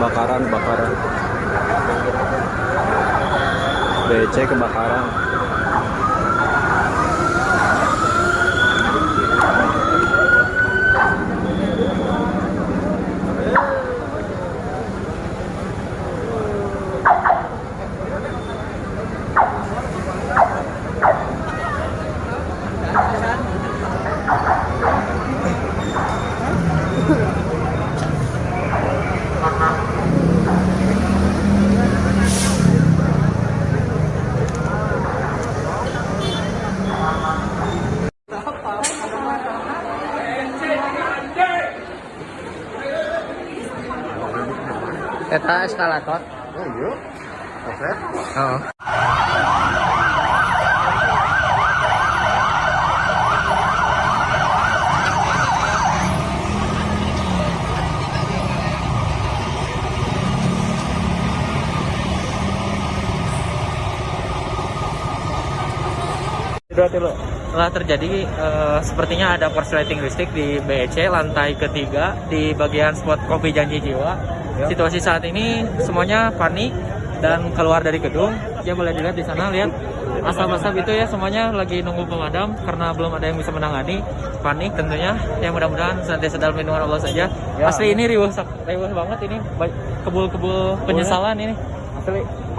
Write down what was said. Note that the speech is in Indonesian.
kebakaran kebakaran BC kebakaran Eta eskalator. Oh iya. Koslet. Oh. Telah terjadi eh, sepertinya ada korsleting listrik di BEC lantai ketiga di bagian spot kopi janji jiwa. Situasi saat ini semuanya panik dan keluar dari gedung. Ya boleh dilihat di sana lihat asap-asap itu ya semuanya lagi nunggu pemadam karena belum ada yang bisa menangani. Panik tentunya. Ya mudah-mudahan senantiasa dalam lindungan Allah saja. Ya. Asli ini riuh riuh banget ini kebul-kebul penyesalan ini. Asli.